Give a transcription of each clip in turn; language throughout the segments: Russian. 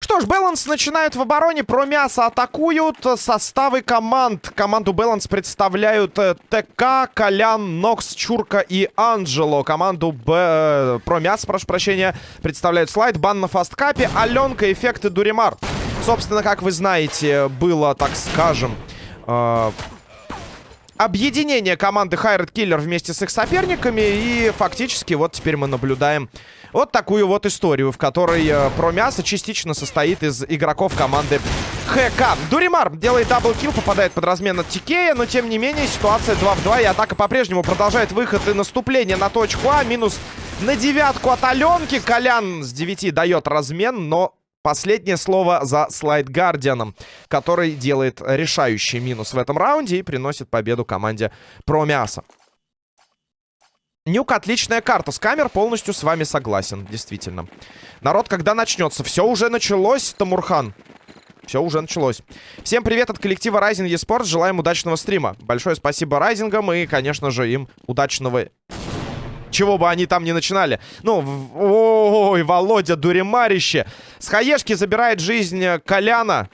Что ж, Баланс начинают в обороне, про мясо атакуют составы команд. Команду Баланс представляют э, ТК, Колян, Нокс, Чурка и Анджело. Команду Б... э, про мясо, прошу прощения, представляют Слайд, Бан на фасткапе, Аленка, Эффекты, Дуримар. Собственно, как вы знаете, было, так скажем... э, Объединение команды Хайред Киллер вместе с их соперниками. И фактически вот теперь мы наблюдаем вот такую вот историю, в которой э, Промясо частично состоит из игроков команды ХК. Дуримар делает double kill, попадает под размен от Тикея, но тем не менее ситуация 2 в 2, и атака по-прежнему продолжает выход и наступление на точку А. Минус на девятку от Аленки. Колян с 9 дает размен, но Последнее слово за слайд Гардианом, который делает решающий минус в этом раунде и приносит победу команде Промяса. Нюк отличная карта. С камер полностью с вами согласен, действительно. Народ, когда начнется? Все уже началось, Тамурхан. Все уже началось. Всем привет от коллектива Rising eSports. Желаем удачного стрима. Большое спасибо Райзингам и, конечно же, им удачного чего бы они там ни начинали. Ну, ой, Володя Дуримарище. С хаешки забирает жизнь Коляна.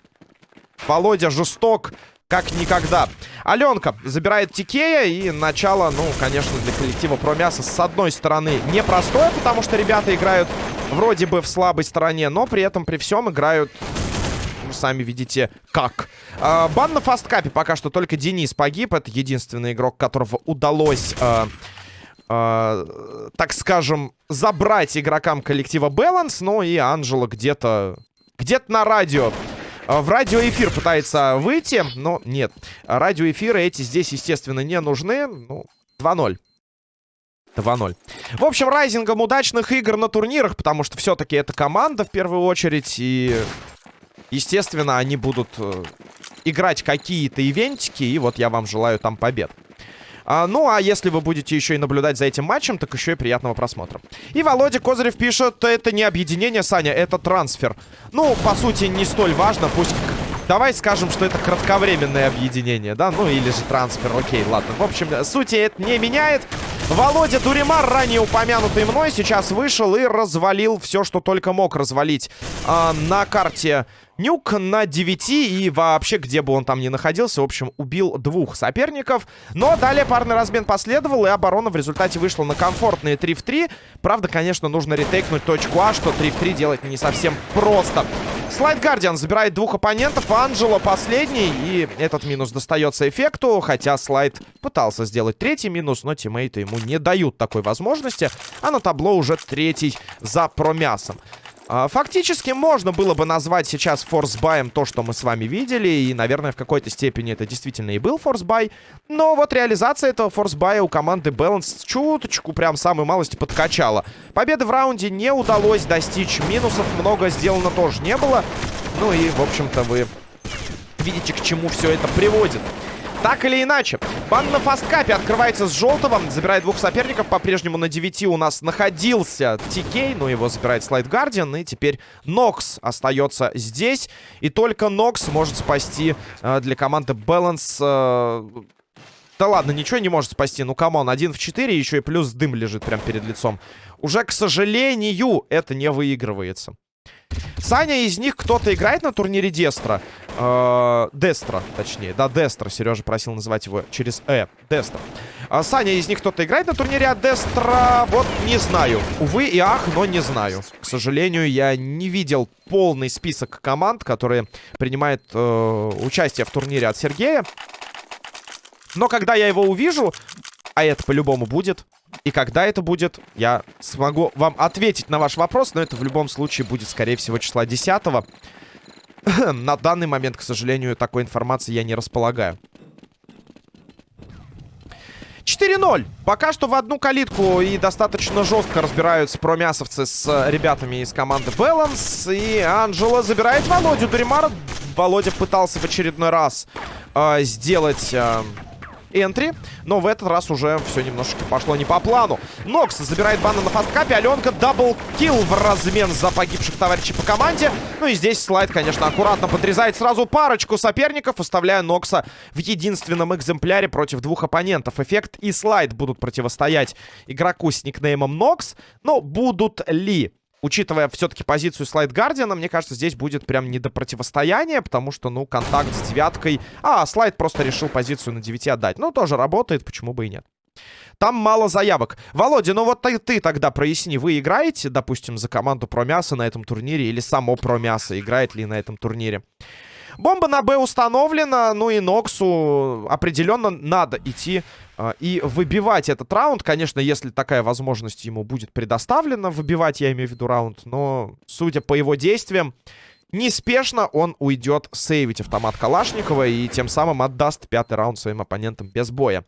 Володя жесток, как никогда. Аленка забирает Тикея. И начало, ну, конечно, для коллектива Промяса с одной стороны непростое, потому что ребята играют вроде бы в слабой стороне, но при этом при всем играют сами видите, как. А, бан на фасткапе пока что только Денис погиб. Это единственный игрок, которого удалось а, э, так скажем, забрать игрокам коллектива Balance. Ну и Анжела где-то... Где-то на радио. Э, в радиоэфир пытается выйти, но нет. Радиоэфиры эти здесь, естественно, не нужны. Ну, 2-0. 2-0. В общем, райзингом удачных игр на турнирах, потому что все-таки это команда в первую очередь. И, естественно, они будут э, играть какие-то ивентики. И вот я вам желаю там побед. А, ну, а если вы будете еще и наблюдать за этим матчем, так еще и приятного просмотра. И Володя Козырев пишет, это не объединение, Саня, это трансфер. Ну, по сути, не столь важно, пусть... Давай скажем, что это кратковременное объединение, да? Ну, или же трансфер, окей, ладно. В общем, сути это не меняет. Володя Дуримар, ранее упомянутый мной, сейчас вышел и развалил все, что только мог развалить э, на карте Нюк на 9 и вообще, где бы он там ни находился, в общем, убил двух соперников. Но далее парный размен последовал, и оборона в результате вышла на комфортные 3 в 3. Правда, конечно, нужно ретейкнуть точку А, что 3 в 3 делать не совсем просто. Слайд Гардиан забирает двух оппонентов, Анджело последний, и этот минус достается эффекту, хотя Слайд пытался сделать третий минус, но тиммейты ему не дают такой возможности, а на табло уже третий за промясом. А, фактически можно было бы назвать сейчас форсбаем то, что мы с вами видели. И, наверное, в какой-то степени это действительно и был форсбай. Но вот реализация этого форсбая у команды Balance чуточку прям самой малости подкачала. Победы в раунде не удалось достичь. Минусов много сделано тоже не было. Ну и, в общем-то, вы видите, к чему все это приводит. Так или иначе, бан на фасткапе открывается с желтого. Забирает двух соперников. По-прежнему на 9 у нас находился Тикей. Но его забирает Слайд Гардиан. И теперь Нокс остается здесь. И только Нокс может спасти э, для команды Balance... Э, да ладно, ничего не может спасти. Ну, come on, один в 4, еще и плюс дым лежит прямо перед лицом. Уже, к сожалению, это не выигрывается. Саня, из них кто-то играет на турнире Дестра? Э, Дестра, точнее. Да, Дестра. Сережа просил называть его через Э. Дестра. А, Саня, из них кто-то играет на турнире от Дестра? Вот не знаю. Увы и ах, но не знаю. К сожалению, я не видел полный список команд, которые принимают э, участие в турнире от Сергея. Но когда я его увижу, а это по-любому будет, и когда это будет, я смогу вам ответить на ваш вопрос. Но это в любом случае будет, скорее всего, числа 10 -го. На данный момент, к сожалению, такой информации я не располагаю. 4-0. Пока что в одну калитку и достаточно жестко разбираются промясовцы с ребятами из команды Balance. И Анджело забирает Володю Дуримара. Володя пытался в очередной раз э, сделать... Э, entry. Но в этот раз уже все немножечко пошло не по плану. Нокс забирает бана на фасткапе. Аленка double kill в размен за погибших товарищей по команде. Ну и здесь слайд, конечно, аккуратно подрезает сразу парочку соперников, оставляя Нокса в единственном экземпляре против двух оппонентов. Эффект и слайд будут противостоять игроку с никнеймом Нокс. Но будут ли? Учитывая все-таки позицию слайд Гардиана, мне кажется, здесь будет прям не до противостояния, потому что, ну, контакт с девяткой... А, слайд просто решил позицию на 9 отдать. Ну, тоже работает, почему бы и нет. Там мало заявок. Володя, ну вот ты, ты тогда проясни, вы играете, допустим, за команду Промяса на этом турнире или само Промясо играет ли на этом турнире? Бомба на Б установлена, ну и Ноксу определенно надо идти и выбивать этот раунд. Конечно, если такая возможность ему будет предоставлена, выбивать, я имею в виду раунд, но, судя по его действиям, неспешно он уйдет сейвить автомат Калашникова и тем самым отдаст пятый раунд своим оппонентам без боя.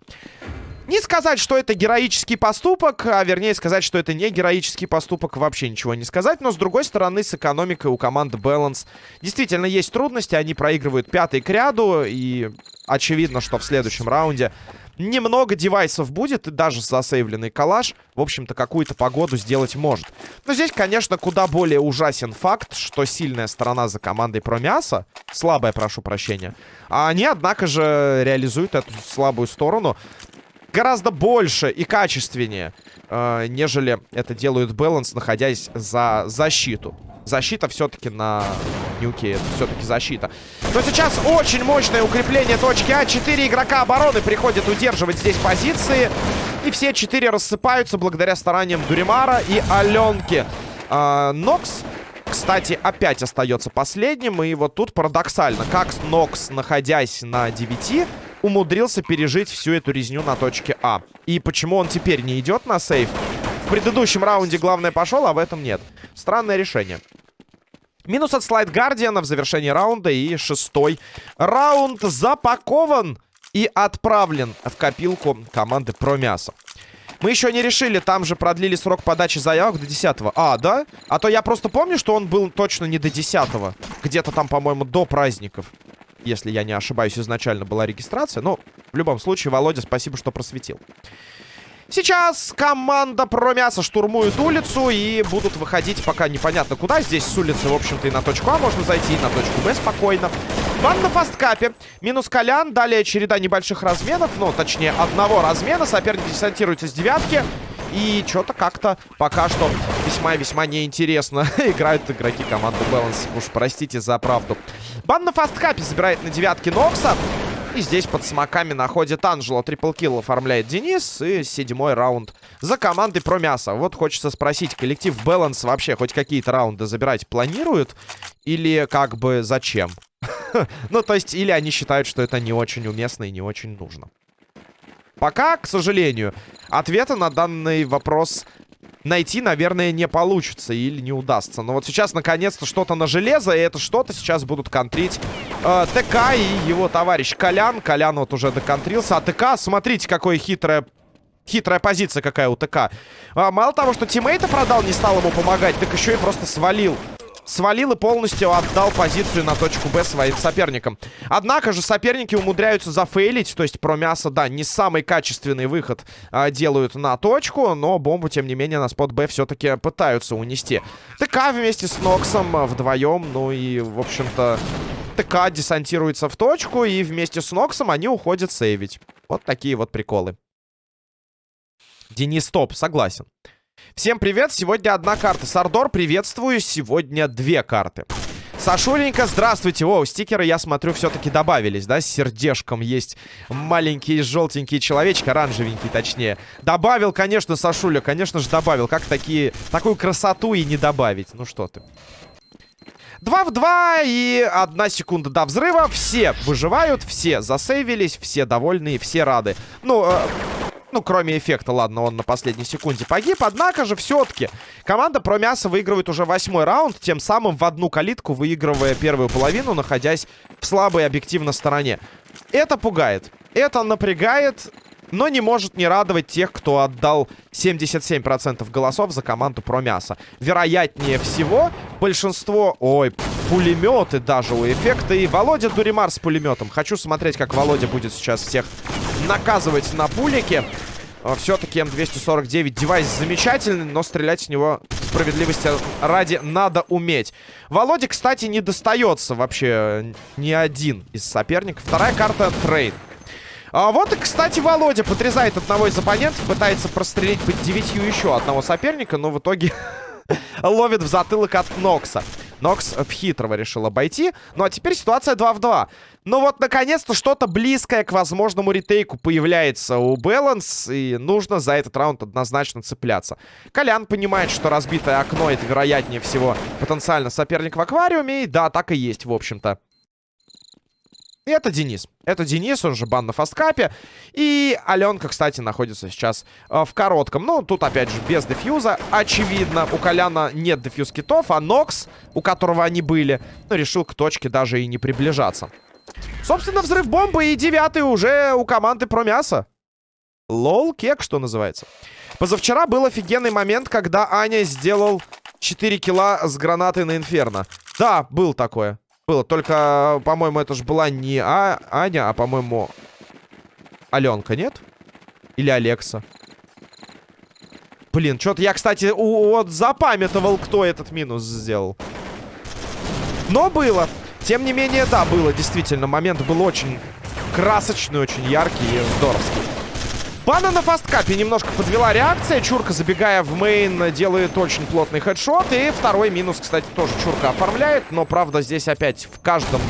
Не сказать, что это героический поступок, а вернее сказать, что это не героический поступок, вообще ничего не сказать. Но, с другой стороны, с экономикой у команды Balance действительно есть трудности. Они проигрывают пятый к ряду, и очевидно, что в следующем раунде немного девайсов будет, и даже засейвленный калаш, в общем-то, какую-то погоду сделать может. Но здесь, конечно, куда более ужасен факт, что сильная сторона за командой Промяса, слабая, прошу прощения, а они, однако же, реализуют эту слабую сторону гораздо больше и качественнее, э, нежели это делают Balance, находясь за защиту. Защита все-таки на нюке, это все-таки защита. Но сейчас очень мощное укрепление точки А. Четыре игрока обороны приходят удерживать здесь позиции. И все четыре рассыпаются благодаря стараниям Дуримара и Аленки. Э, Нокс кстати, опять остается последним. И вот тут парадоксально. Как Нокс, находясь на 9, умудрился пережить всю эту резню на точке А. И почему он теперь не идет на сейф? В предыдущем раунде главное пошел, а в этом нет. Странное решение. Минус от слайд Гардиана в завершении раунда. И шестой раунд запакован и отправлен в копилку команды Промяса. Мы еще не решили, там же продлили срок подачи заявок до 10 -го. А, да? А то я просто помню, что он был точно не до 10 Где-то там, по-моему, до праздников если я не ошибаюсь, изначально была регистрация. Но в любом случае, Володя, спасибо, что просветил. Сейчас команда Промяса штурмует улицу и будут выходить пока непонятно куда. Здесь с улицы, в общем-то, и на точку А можно зайти, и на точку Б спокойно. Бан на фасткапе. Минус Колян. Далее череда небольших разменов. Ну, точнее, одного размена. Соперник десантируется с девятки. И что-то как-то пока что весьма-весьма неинтересно играют игроки команды Balance. Уж простите за правду. Бан на фасткапе забирает на девятке Нокса. И здесь под смоками находит Анжело. Триплкилл оформляет Денис. И седьмой раунд за командой про мясо. Вот хочется спросить, коллектив Balance вообще хоть какие-то раунды забирать планирует? Или как бы зачем? Ну, то есть, или они считают, что это не очень уместно и не очень нужно. Пока, к сожалению, ответа на данный вопрос найти, наверное, не получится или не удастся. Но вот сейчас, наконец-то, что-то на железо, и это что-то сейчас будут контрить э, ТК и его товарищ Колян. Колян вот уже доконтрился. А ТК, смотрите, какое хитрое Хитрая позиция какая у ТК. А, мало того, что тиммейта продал, не стал ему помогать, так еще и просто свалил свалил и полностью отдал позицию на точку Б своим соперникам. Однако же соперники умудряются зафейлить, то есть про мясо, да, не самый качественный выход а, делают на точку, но бомбу, тем не менее, на спот Б все-таки пытаются унести. ТК вместе с Ноксом вдвоем, ну и, в общем-то, ТК десантируется в точку, и вместе с Ноксом они уходят сейвить. Вот такие вот приколы. Денис Топ, согласен. Всем привет, сегодня одна карта. Сардор, приветствую, сегодня две карты. Сашуленька, здравствуйте. О, стикеры, я смотрю, все-таки добавились, да? С сердечком есть маленький желтенький человечек, оранжевенький точнее. Добавил, конечно, Сашуля, конечно же добавил. Как такие, такую красоту и не добавить? Ну что ты. Два в два и одна секунда до взрыва. Все выживают, все засейвились, все довольны, все рады. Ну, э, ну, кроме эффекта, ладно, он на последней секунде погиб. Однако же, все-таки, команда про мясо выигрывает уже восьмой раунд, тем самым в одну калитку выигрывая первую половину, находясь в слабой объективно стороне. Это пугает. Это напрягает, но не может не радовать тех, кто отдал 77% голосов за команду про мясо. Вероятнее всего, большинство... Ой, пулеметы даже у эффекта. И Володя Дуримар с пулеметом. Хочу смотреть, как Володя будет сейчас всех наказывать на пулике. А, Все-таки М249 девайс замечательный, но стрелять с него справедливости ради надо уметь. Володе, кстати, не достается вообще ни один из соперников. Вторая карта trade. А вот и, кстати, Володя подрезает одного из оппонентов, пытается прострелить под девятью еще одного соперника, но в итоге ловит в затылок от Нокса. Нокс хитрого решил обойти. Ну а теперь ситуация 2 в 2. Ну вот, наконец-то, что-то близкое к возможному ретейку появляется у Баланс. И нужно за этот раунд однозначно цепляться. Колян понимает, что разбитое окно это, вероятнее всего, потенциально соперник в аквариуме. И да, так и есть, в общем-то. Это Денис. Это Денис, он же бан на фасткапе. И Аленка, кстати, находится сейчас э, в коротком. Ну, тут, опять же, без дефьюза. Очевидно, у Коляна нет дефьюз китов, а Нокс, у которого они были, ну, решил к точке даже и не приближаться. Собственно, взрыв бомбы и девятый уже у команды про мясо. Лол, кек, что называется. Позавчера был офигенный момент, когда Аня сделал 4 килла с гранатой на Инферно. Да, был такое. Было, только, по-моему, это же была не а Аня, а, по-моему, Аленка, нет? Или Алекса? Блин, что-то я, кстати, вот запамятовал, кто этот минус сделал. Но было. Тем не менее, да, было, действительно. Момент был очень красочный, очень яркий и здоровский. Бана на фасткапе немножко подвела реакция. Чурка, забегая в мейн, делает очень плотный хедшот. И второй минус, кстати, тоже Чурка оформляет. Но, правда, здесь опять в каждом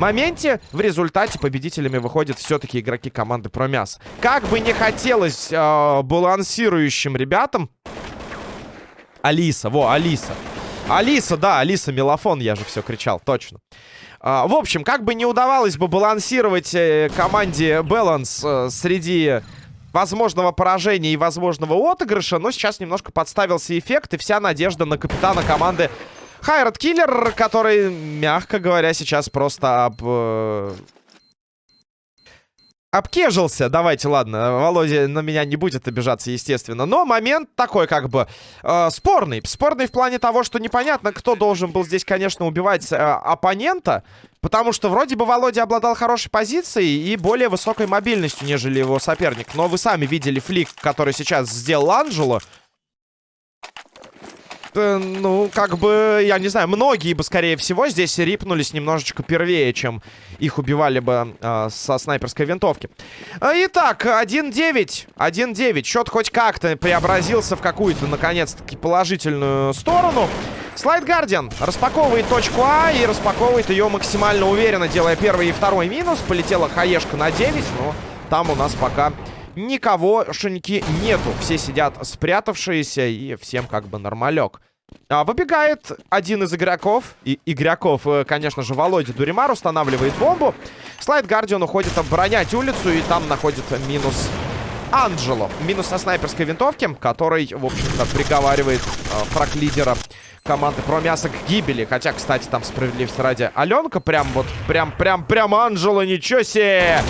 моменте в результате победителями выходят все-таки игроки команды Промяс. Как бы не хотелось э, балансирующим ребятам... Алиса, во, Алиса. Алиса, да, Алиса Мелофон, я же все кричал, точно. А, в общем, как бы не удавалось бы балансировать э, команде Баланс э, среди возможного поражения и возможного отыгрыша, но сейчас немножко подставился эффект, и вся надежда на капитана команды Хайрат Киллер, который, мягко говоря, сейчас просто об... Обкежился. Давайте, ладно, Володя на меня не будет обижаться, естественно. Но момент такой, как бы, э, спорный. Спорный в плане того, что непонятно, кто должен был здесь, конечно, убивать э, оппонента. Потому что вроде бы Володя обладал хорошей позицией и более высокой мобильностью, нежели его соперник. Но вы сами видели флик, который сейчас сделал Анджело. Э, ну, как бы, я не знаю, многие бы, скорее всего, здесь рипнулись немножечко первее, чем их убивали бы э, со снайперской винтовки. Э, итак, 1-9. 1-9. Счет хоть как-то преобразился в какую-то, наконец-таки, положительную сторону. Слайд Гардиан распаковывает точку А и распаковывает ее максимально уверенно, делая первый и второй минус. Полетела хаешка на 9, но там у нас пока никого шеньки нету. Все сидят спрятавшиеся и всем как бы нормалек. А, выбегает один из игроков. И игроков, э, конечно же, Володя Дуримар устанавливает бомбу. Слайд Гардиан уходит оборонять улицу и там находит минус Анджело. Минус со снайперской винтовки, который, в общем-то, приговаривает э, фраг лидера команды Промясо к гибели. Хотя, кстати, там справедливости ради Аленка прям вот, прям, прям, прям Анджело, ничего себе!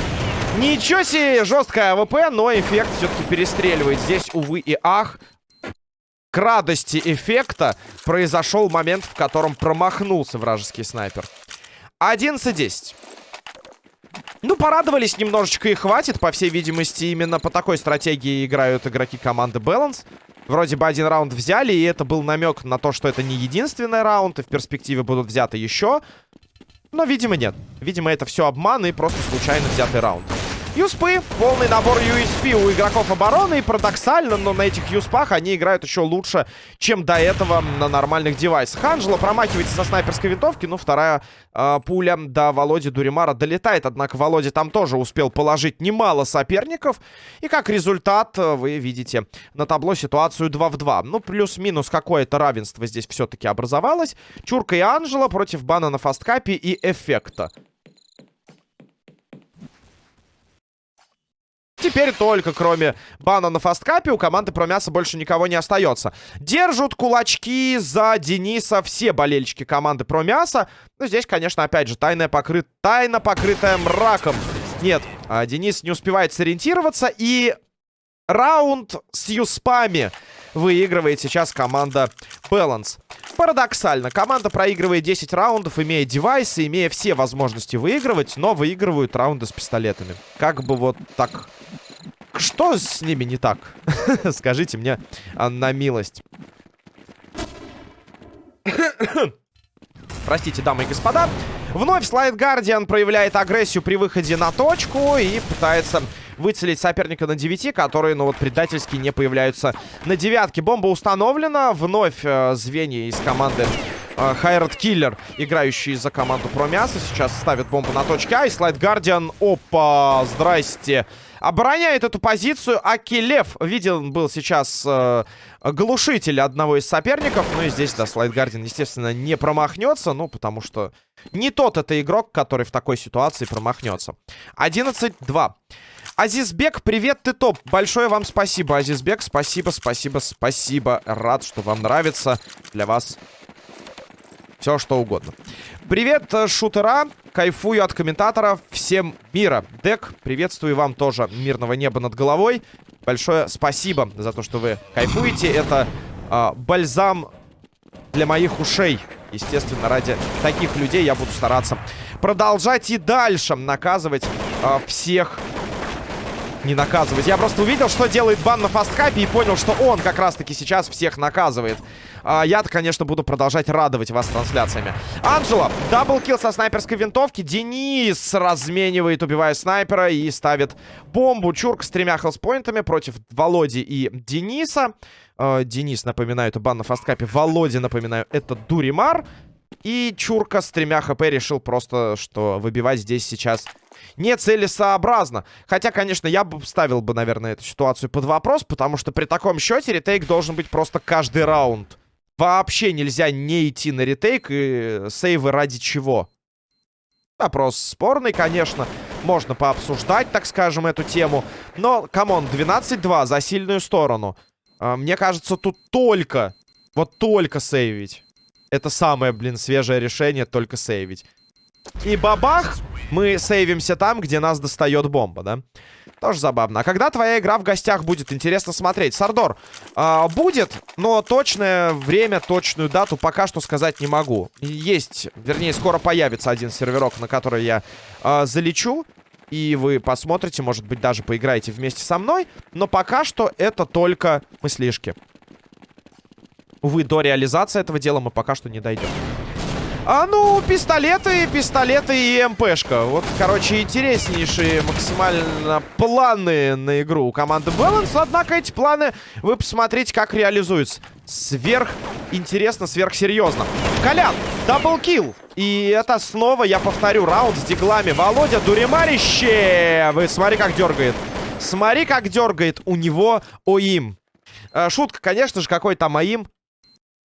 Ничего себе, жесткая АВП, но эффект все-таки перестреливает. Здесь, увы и ах, к радости эффекта произошел момент, в котором промахнулся вражеский снайпер. 11-10. Ну, порадовались немножечко и хватит. По всей видимости, именно по такой стратегии играют игроки команды Balance. Вроде бы один раунд взяли, и это был намек на то, что это не единственный раунд, и в перспективе будут взяты еще. Но, видимо, нет. Видимо, это все обман и просто случайно взятый раунд. Юспы, полный набор USP у игроков обороны. И парадоксально, но на этих юспах они играют еще лучше, чем до этого на нормальных девайсах. Анджело промахивается со снайперской винтовки. Ну, вторая э, пуля до Володи Дуримара долетает. Однако Володя там тоже успел положить немало соперников. И как результат, вы видите на табло ситуацию 2 в 2. Ну, плюс-минус какое-то равенство здесь все-таки образовалось. Чурка и Анджело против бана на фасткапе и эффекта. Теперь только кроме бана на фасткапе у команды про мясо больше никого не остается. Держат кулачки за Дениса все болельщики команды про мясо. Но здесь, конечно, опять же, тайная покрыт... тайна покрытая мраком. Нет, а Денис не успевает сориентироваться. И раунд с юспами выигрывает сейчас команда Balance. Парадоксально, команда проигрывает 10 раундов, имея девайсы, имея все возможности выигрывать, но выигрывают раунды с пистолетами. Как бы вот так... Что с ними не так? Скажите мне на милость. Простите, дамы и господа. Вновь Слайд Гардиан проявляет агрессию при выходе на точку и пытается выцелить соперника на 9, которые, ну вот, предательски не появляются на девятке. Бомба установлена. Вновь э, звенья из команды Хайрат Киллер, играющий за команду Промяса, сейчас ставит бомбу на точке А. И Слайд Гардиан, опа, здрасте, обороняет эту позицию. Акилев виден был сейчас э, глушитель одного из соперников. Ну и здесь, да, Слайд Гардиан, естественно, не промахнется. Ну, потому что не тот это игрок, который в такой ситуации промахнется. 11-2. Азизбек, привет, ты топ. Большое вам спасибо, Азизбек. Спасибо, спасибо, спасибо. Рад, что вам нравится. Для вас все, что угодно. Привет, э, шутера. Кайфую от комментаторов. Всем мира. Дек, приветствую вам тоже мирного неба над головой. Большое спасибо за то, что вы кайфуете. Это э, бальзам для моих ушей. Естественно, ради таких людей я буду стараться продолжать и дальше наказывать э, всех не наказывать. Я просто увидел, что делает бан на фасткапе и понял, что он как раз-таки сейчас всех наказывает. А, Я-то, конечно, буду продолжать радовать вас трансляциями. Анджела, double kill со снайперской винтовки. Денис разменивает, убивая снайпера и ставит бомбу. Чурк с тремя хелспоинтами против Володи и Дениса. А, Денис, напоминаю, это бан на фасткапе. Володя, напоминаю, это Дуримар. И Чурка с тремя хп решил просто, что выбивать здесь сейчас нецелесообразно. Хотя, конечно, я бы ставил бы, наверное, эту ситуацию под вопрос, потому что при таком счете ретейк должен быть просто каждый раунд. Вообще нельзя не идти на ретейк и сейвы ради чего. Вопрос спорный, конечно. Можно пообсуждать, так скажем, эту тему. Но, come on, 12-2 за сильную сторону. А, мне кажется, тут только, вот только сейвить. Это самое, блин, свежее решение, только сейвить. И бабах! Мы сейвимся там, где нас достает бомба, да? Тоже забавно. А когда твоя игра в гостях будет? Интересно смотреть. Сардор, э, будет, но точное время, точную дату пока что сказать не могу. Есть, вернее, скоро появится один серверок, на который я э, залечу. И вы посмотрите, может быть, даже поиграете вместе со мной. Но пока что это только мыслишки. Увы, до реализации этого дела мы пока что не дойдем. А ну, пистолеты, пистолеты и МПшка. Вот, короче, интереснейшие максимально планы на игру у команды Balance. Однако эти планы вы посмотрите, как реализуются. Сверх интересно, сверхсерьезно. Колян, double kill. И это снова, я повторю, раунд с диглами. Володя, дуремарище! Вы смотри, как дергает. Смотри, как дергает у него aim. Э, шутка, конечно же, какой там aim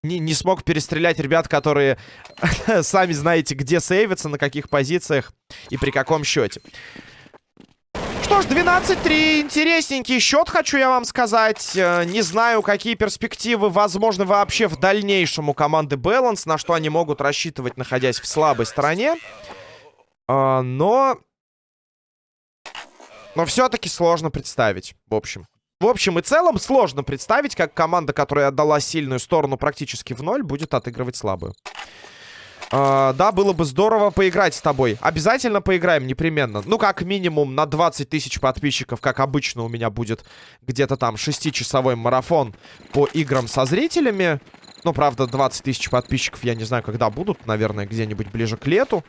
не, не смог перестрелять ребят, которые сами знаете, где сейвятся, на каких позициях и при каком счете. Что ж, 12-3. Интересненький счет, хочу я вам сказать. Э, не знаю, какие перспективы возможны вообще в дальнейшем у команды Balance, на что они могут рассчитывать, находясь в слабой стороне. А, но... Но все-таки сложно представить, в общем. В общем и целом, сложно представить, как команда, которая отдала сильную сторону практически в ноль, будет отыгрывать слабую. Uh, да, было бы здорово поиграть с тобой. Обязательно поиграем, непременно. Ну, как минимум на 20 тысяч подписчиков, как обычно у меня будет где-то там 6-часовой марафон по играм со зрителями. Ну, правда, 20 тысяч подписчиков я не знаю, когда будут. Наверное, где-нибудь ближе к лету.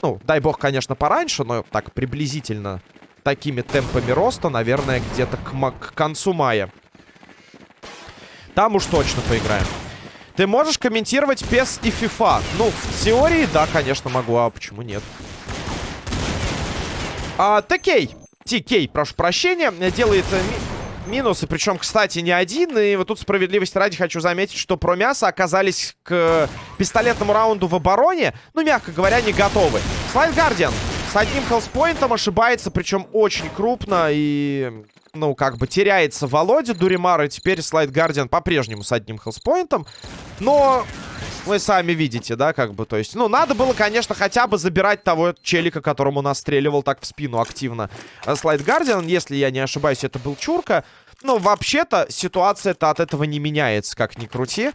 Ну, дай бог, конечно, пораньше, но так приблизительно такими темпами роста, наверное, где-то к, к концу мая. Там уж точно поиграем. Ты можешь комментировать PES и FIFA? Ну, в теории, да, конечно, могу. А почему нет? А, ТК. ТК, прошу прощения, делает э, ми минусы. Причем, кстати, не один. И вот тут справедливости ради хочу заметить, что про мясо оказались к пистолетному раунду в обороне, ну, мягко говоря, не готовы. Слайд Гардиан с одним хелспоинтом ошибается, причем очень крупно. И, ну, как бы теряется Володя Дуримар. И теперь Слайд Гардиан по-прежнему с одним хелспоинтом. Но вы сами видите, да, как бы, то есть, ну, надо было, конечно, хотя бы забирать того челика, которому настреливал так в спину активно Слайд Гардиан, если я не ошибаюсь, это был Чурка. Ну, вообще-то, ситуация-то от этого не меняется, как ни крути.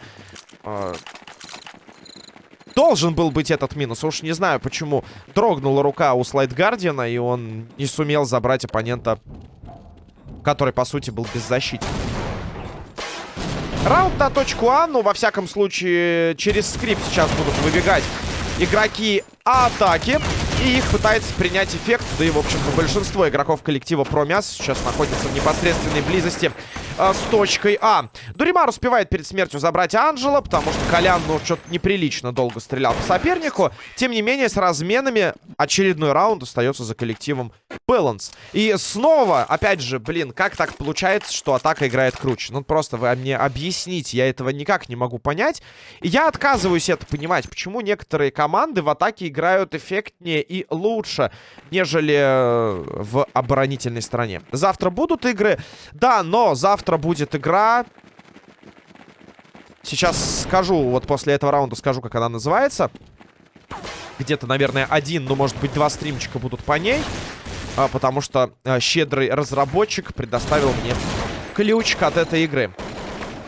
Должен был быть этот минус. Уж не знаю, почему дрогнула рука у Слайд Гардиана, и он не сумел забрать оппонента, который, по сути, был беззащитен. Раунд на точку А, ну, во всяком случае, через скрипт сейчас будут выбегать игроки атаки. И их пытается принять эффект. Да и, в общем-то, большинство игроков коллектива Промяс сейчас находится в непосредственной близости э, с точкой А. Дуримар успевает перед смертью забрать Анджела, потому что Колян, ну, что-то неприлично долго стрелял по сопернику. Тем не менее, с разменами очередной раунд остается за коллективом Баланс. И снова, опять же, блин, как так получается, что атака играет круче? Ну, просто вы мне объясните, я этого никак не могу понять. Я отказываюсь это понимать, почему некоторые команды в атаке играют эффектнее и лучше, нежели э, в оборонительной стороне. Завтра будут игры? Да, но завтра будет игра... Сейчас скажу, вот после этого раунда скажу, как она называется. Где-то, наверное, один, ну, может быть, два стримчика будут по ней. А, потому что а, щедрый разработчик предоставил мне ключик от этой игры.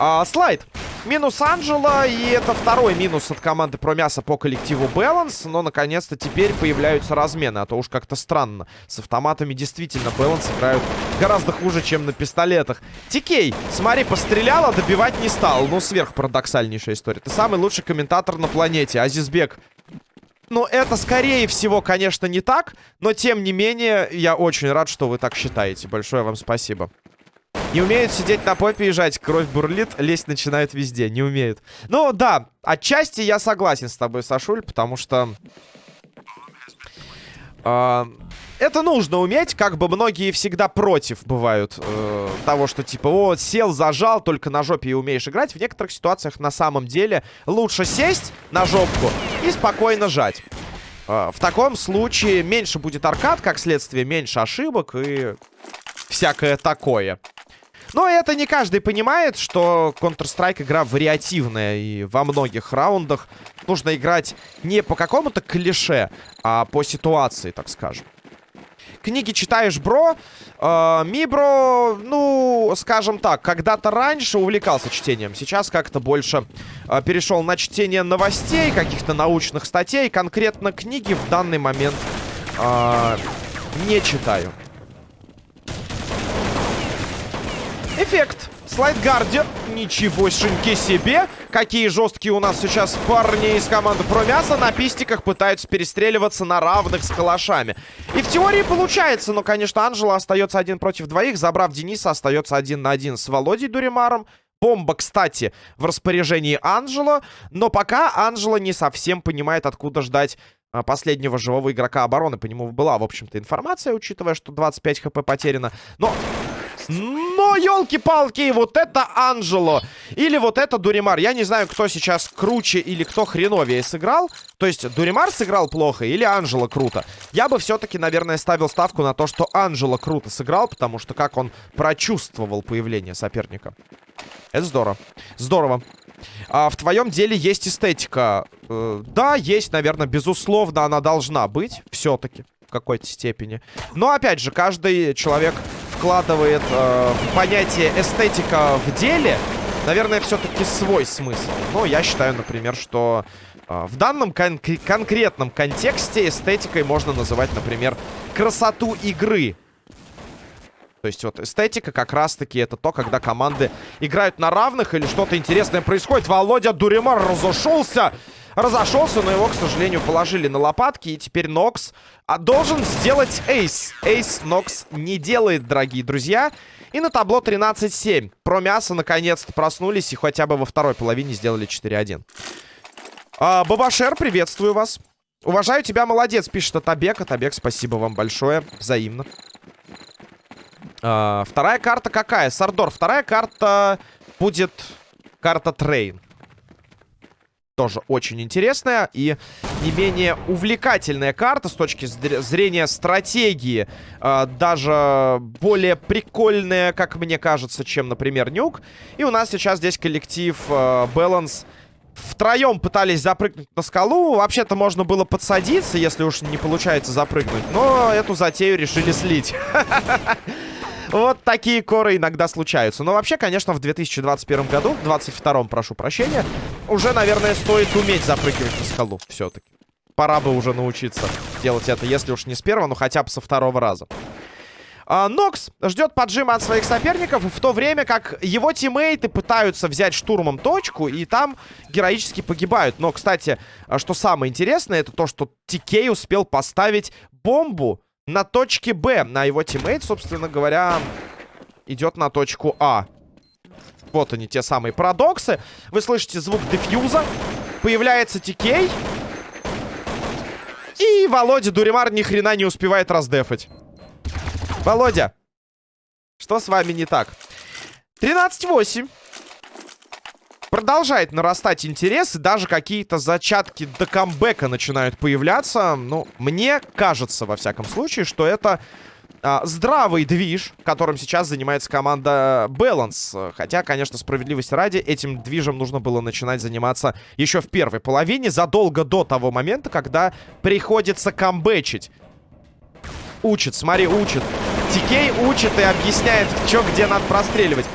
А, слайд. Минус Анджела, и это второй минус от команды Промяса по коллективу Баланс. Но, наконец-то, теперь появляются размены, а то уж как-то странно. С автоматами действительно Баланс играют гораздо хуже, чем на пистолетах. Тикей, смотри, постреляла, добивать не стал. Ну, сверхпарадоксальнейшая история. Ты самый лучший комментатор на планете. Азизбек, ну, это, скорее всего, конечно, не так. Но, тем не менее, я очень рад, что вы так считаете. Большое вам спасибо. Не умеют сидеть на попе и жать. Кровь бурлит, лезть начинают везде. Не умеют. Ну, да, отчасти я согласен с тобой, Сашуль, потому что... Э, это нужно уметь, как бы многие всегда против бывают э, того, что типа, вот, сел, зажал, только на жопе и умеешь играть. В некоторых ситуациях на самом деле лучше сесть на жопку и спокойно жать. Э, в таком случае меньше будет аркад, как следствие, меньше ошибок и всякое такое. Но это не каждый понимает, что Counter-Strike игра вариативная. И во многих раундах нужно играть не по какому-то клише, а по ситуации, так скажем. Книги читаешь, бро? Э, Мибро, ну, скажем так, когда-то раньше увлекался чтением. Сейчас как-то больше э, перешел на чтение новостей, каких-то научных статей. Конкретно книги в данный момент э, не читаю. Эффект. Слайд Гардиан. Ничегошеньки себе. Какие жесткие у нас сейчас парни из команды Промяса. На пистиках пытаются перестреливаться на равных с калашами. И в теории получается. Но, конечно, Анжела остается один против двоих. Забрав Дениса, остается один на один с Володей Дуримаром. Бомба, кстати, в распоряжении Анжела. Но пока Анжела не совсем понимает, откуда ждать а, последнего живого игрока обороны. По нему была, в общем-то, информация, учитывая, что 25 хп потеряно. Но но, елки-палки, вот это Анжело. Или вот это Дуримар. Я не знаю, кто сейчас круче или кто хреновее сыграл. То есть, Дуримар сыграл плохо или Анжело круто. Я бы все-таки, наверное, ставил ставку на то, что Анжело круто сыграл, потому что как он прочувствовал появление соперника. Это здорово. Здорово. А в твоем деле есть эстетика. Э, да, есть, наверное, безусловно, она должна быть. Все-таки в какой-то степени. Но, опять же, каждый человек вкладывает э, в понятие эстетика в деле, наверное, все-таки свой смысл. Но я считаю, например, что э, в данном кон конкретном контексте эстетикой можно называть, например, красоту игры. То есть вот эстетика как раз-таки это то, когда команды играют на равных или что-то интересное происходит. Володя Дуримар разошелся разошелся, но его, к сожалению, положили на лопатки. И теперь Нокс а, должен сделать ace. Ace Нокс не делает, дорогие друзья. И на табло 13-7. Про мясо наконец-то проснулись и хотя бы во второй половине сделали 4-1. А, Бабашер, приветствую вас. Уважаю тебя, молодец, пишет Атабек. Атабек, спасибо вам большое. Взаимно. А, вторая карта какая? Сардор. Вторая карта будет карта Train тоже очень интересная и не менее увлекательная карта с точки зрения стратегии. Э, даже более прикольная, как мне кажется, чем, например, Нюк. И у нас сейчас здесь коллектив Balance втроем пытались запрыгнуть на скалу. Вообще-то можно было подсадиться, если уж не получается запрыгнуть. Но эту затею решили слить. Вот такие коры иногда случаются. Но вообще, конечно, в 2021 году, 22 прошу прощения, уже, наверное, стоит уметь запрыгивать на скалу все-таки. Пора бы уже научиться делать это, если уж не с первого, но хотя бы со второго раза. А, Нокс ждет поджима от своих соперников, в то время как его тиммейты пытаются взять штурмом точку, и там героически погибают. Но, кстати, а, что самое интересное, это то, что Тикей успел поставить бомбу на точке Б. На его тиммейт, собственно говоря, идет на точку А. Вот они, те самые парадоксы. Вы слышите звук дефьюза. Появляется Тикей. И Володя Дуримар ни хрена не успевает раздефать. Володя, что с вами не так? 13-8. Продолжает нарастать интерес, и даже какие-то зачатки до камбэка начинают появляться. Ну, мне кажется, во всяком случае, что это а, здравый движ, которым сейчас занимается команда Balance. Хотя, конечно, справедливости ради, этим движем нужно было начинать заниматься еще в первой половине, задолго до того момента, когда приходится камбэчить. Учит, смотри, учит. Тикей учит и объясняет, что где надо простреливать.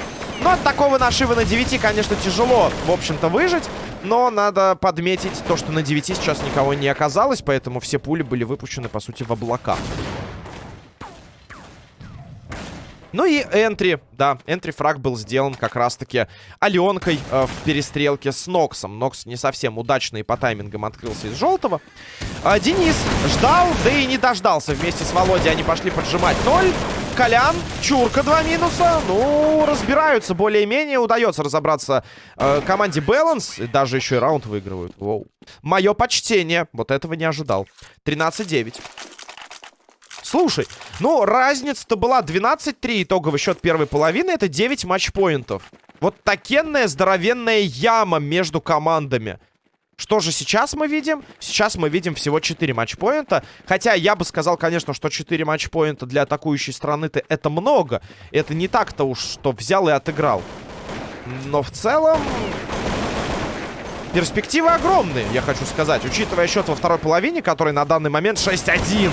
Но от такого нашива на 9, конечно, тяжело, в общем-то, выжить. Но надо подметить то, что на 9 сейчас никого не оказалось, поэтому все пули были выпущены, по сути, в облака. Ну и энтри, да, энтри-фраг был сделан как раз-таки Аленкой э, в перестрелке с Ноксом. Нокс не совсем удачно и по таймингам открылся из желтого. А, Денис ждал, да и не дождался. Вместе с Володей они пошли поджимать 0. Колян, Чурка, два минуса. Ну, разбираются более-менее. Удается разобраться э, команде. И даже еще и раунд выигрывают. Воу. Мое почтение. Вот этого не ожидал. 13-9. Слушай, ну, разница-то была 12-3 итоговый счет первой половины. Это 9 матчпоинтов. Вот такенная здоровенная яма между командами. Что же сейчас мы видим? Сейчас мы видим всего 4 матчпоинта. Хотя я бы сказал, конечно, что 4 матчпоинта для атакующей страны-то это много. Это не так-то уж, что взял и отыграл. Но в целом... Перспективы огромные, я хочу сказать. Учитывая счет во второй половине, который на данный момент 6-1.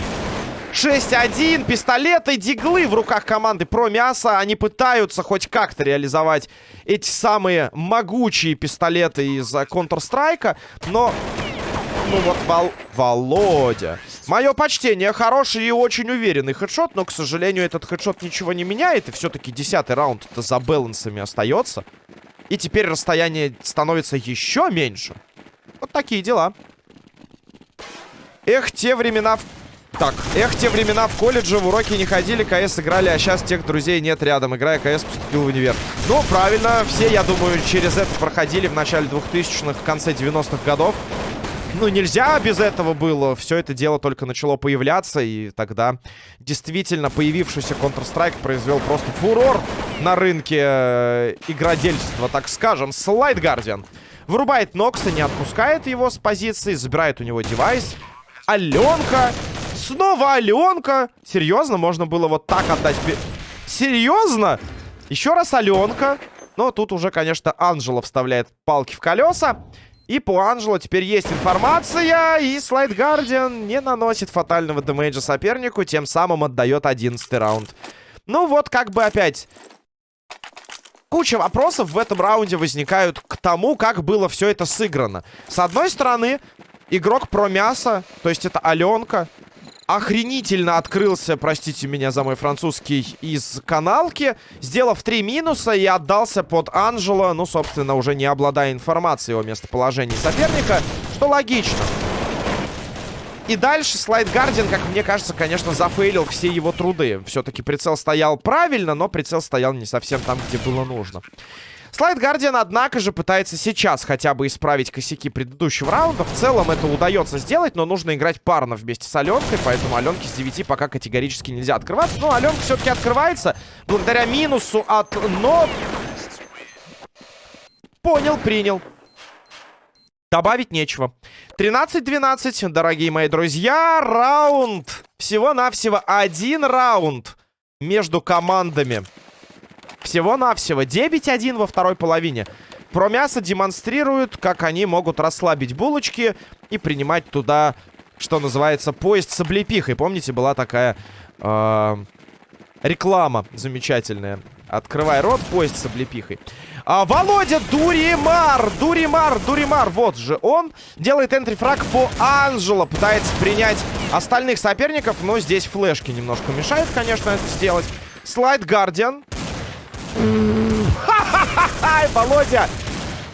6-1. Пистолеты, диглы в руках команды про мясо. Они пытаются хоть как-то реализовать эти самые могучие пистолеты из Counter-Strike. Но... Ну вот, Вол... Володя. Мое почтение. Хороший и очень уверенный хедшот. Но, к сожалению, этот хедшот ничего не меняет. И все-таки десятый раунд это за балансами остается. И теперь расстояние становится еще меньше. Вот такие дела. Эх, те времена, так, эх, те времена в колледже в уроки не ходили, КС играли, а сейчас тех друзей нет рядом. Играя КС, поступил в универ. Ну, правильно, все, я думаю, через это проходили в начале 2000-х, в конце 90-х годов. Ну, нельзя без этого было. Все это дело только начало появляться, и тогда действительно появившийся Counter-Strike произвел просто фурор на рынке э, игродельства, так скажем. Слайд Гардиан вырубает Нокса, не отпускает его с позиции, забирает у него девайс. Аленка Снова Аленка. Серьезно? Можно было вот так отдать? Серьезно? Еще раз Аленка. Но тут уже, конечно, Анжела вставляет палки в колеса. И по Анжело теперь есть информация. И Слайд Гардиан не наносит фатального демейджа сопернику. Тем самым отдает 11 раунд. Ну вот, как бы опять... Куча вопросов в этом раунде возникают к тому, как было все это сыграно. С одной стороны, игрок про мясо, то есть это Аленка, охренительно открылся, простите меня за мой французский, из каналки, сделав три минуса и отдался под Анжела, ну, собственно, уже не обладая информацией о местоположении соперника, что логично. И дальше Слайд Гардиан, как мне кажется, конечно, зафейлил все его труды. Все-таки прицел стоял правильно, но прицел стоял не совсем там, где было нужно. Слайд Гардиан, однако же, пытается сейчас хотя бы исправить косяки предыдущего раунда. В целом это удается сделать, но нужно играть парно вместе с Аленкой, поэтому Аленке с 9 пока категорически нельзя открываться. Но Аленка все-таки открывается благодаря минусу от НО. Понял, принял. Добавить нечего. 13-12, дорогие мои друзья. Раунд. Всего-навсего один раунд между командами. Всего-навсего 9-1 во второй половине. Про мясо демонстрируют, как они могут расслабить булочки и принимать туда, что называется, поезд с облепихой. Помните, была такая... Э Реклама замечательная. Открывай рот, поезд с облепихой. А, Володя Дуримар! Дуримар, Дуримар, вот же он. Делает энтри-фраг по Анжело. Пытается принять остальных соперников, но здесь флешки немножко мешают, конечно, это сделать. Слайд Гардиан. Ха-ха-ха! Володя!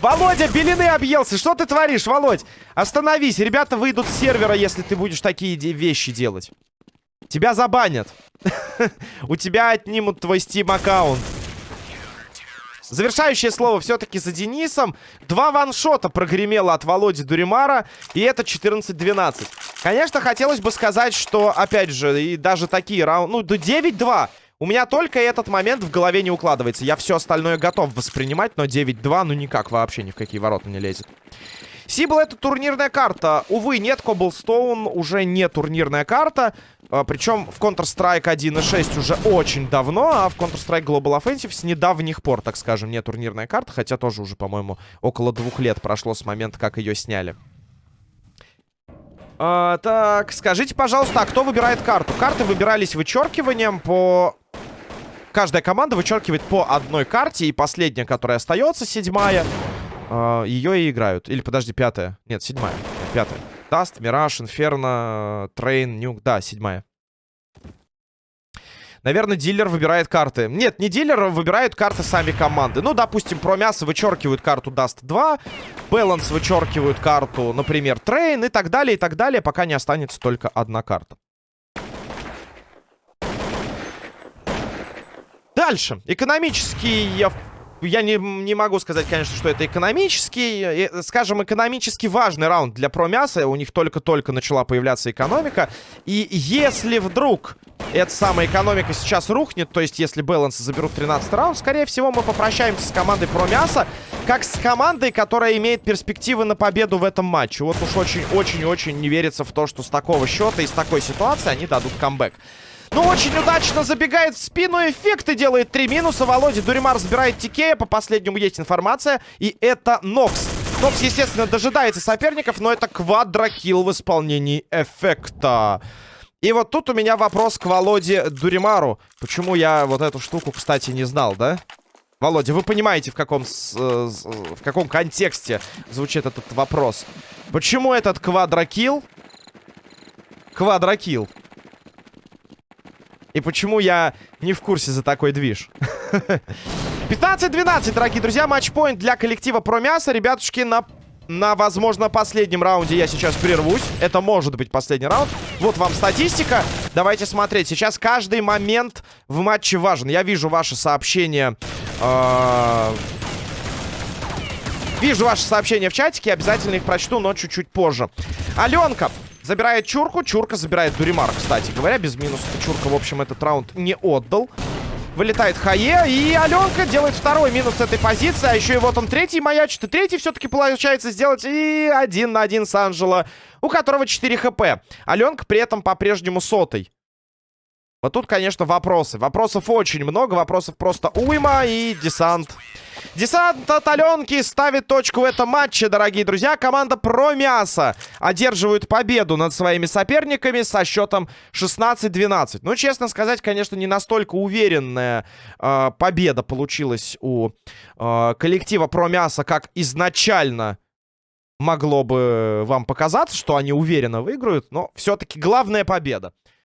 Володя, белины объелся. Что ты творишь, Володь? Остановись. Ребята выйдут с сервера, если ты будешь такие вещи делать. Тебя забанят. У тебя отнимут твой Steam аккаунт. Завершающее слово все-таки за Денисом. Два ваншота прогремело от Володи Дуримара. И это 14-12. Конечно, хотелось бы сказать, что, опять же, и даже такие раунды... Ну, до 9-2. У меня только этот момент в голове не укладывается. Я все остальное готов воспринимать, но 9-2, ну никак вообще ни в какие ворота не лезет. Сибл это турнирная карта. Увы, нет, Коблстоун уже не турнирная карта. А, причем в Counter-Strike 1.6 уже очень давно, а в Counter-Strike Global Offensive с недавних пор, так скажем, не турнирная карта. Хотя тоже уже, по-моему, около двух лет прошло с момента, как ее сняли. А, так, скажите, пожалуйста, а кто выбирает карту? Карты выбирались вычеркиванием по... Каждая команда вычеркивает по одной карте, и последняя, которая остается, седьмая, э, ее и играют. Или, подожди, пятая. Нет, седьмая. Пятая. Dust, Mirage, Inferno, Train, Nuke. Да, седьмая. Наверное, дилер выбирает карты. Нет, не дилер, выбирают карты сами команды. Ну, допустим, про мясо вычеркивают карту Dust 2. Баланс вычеркивают карту, например, Train и так далее, и так далее, пока не останется только одна карта. Дальше. Экономический я не, не могу сказать, конечно, что это экономический, э, скажем, экономически важный раунд для промяса. У них только-только начала появляться экономика. И если вдруг эта самая экономика сейчас рухнет, то есть если баланс заберут 13 раунд, скорее всего, мы попрощаемся с командой промяса, как с командой, которая имеет перспективы на победу в этом матче. Вот уж очень-очень-очень не верится в то, что с такого счета и с такой ситуации они дадут камбэк. Ну, очень удачно забегает в спину. Эффекты делает три минуса. Володя Дуримар забирает Тикея. По последнему есть информация. И это Нокс. Нокс, естественно, дожидается соперников, но это квадрокилл в исполнении эффекта. И вот тут у меня вопрос к Володе Дуримару. Почему я вот эту штуку, кстати, не знал, да? Володя, вы понимаете, в каком, с, с, в каком контексте звучит этот вопрос. Почему этот квадрокилл? Квадрокилл. И почему я не в курсе за такой движ? 15-12, дорогие друзья. Матчпоинт для коллектива про мясо. Ребятушки, на, на, возможно, последнем раунде я сейчас прервусь. Это может быть последний раунд. Вот вам статистика. Давайте смотреть. Сейчас каждый момент в матче важен. Я вижу ваши сообщения... Э Вижу ваши сообщения в чатике, обязательно их прочту, но чуть-чуть позже. Аленка Забирает Чурку. Чурка забирает Дуримар, кстати говоря. Без минуса Чурка, в общем, этот раунд не отдал. Вылетает Хае. И Аленка делает второй минус этой позиции. А еще и вот он третий маячит. И третий все-таки получается сделать. И один на один с Анджело, у которого 4 хп. Аленка при этом по-прежнему сотой. Вот тут, конечно, вопросы. Вопросов очень много. Вопросов просто уйма. И десант Десант от Аленки ставит точку в этом матче, дорогие друзья. Команда Про Мясо одерживает победу над своими соперниками со счетом 16-12. Ну, честно сказать, конечно, не настолько уверенная э, победа получилась у э, коллектива Про Мясо, как изначально могло бы вам показаться, что они уверенно выиграют. Но все-таки главная победа.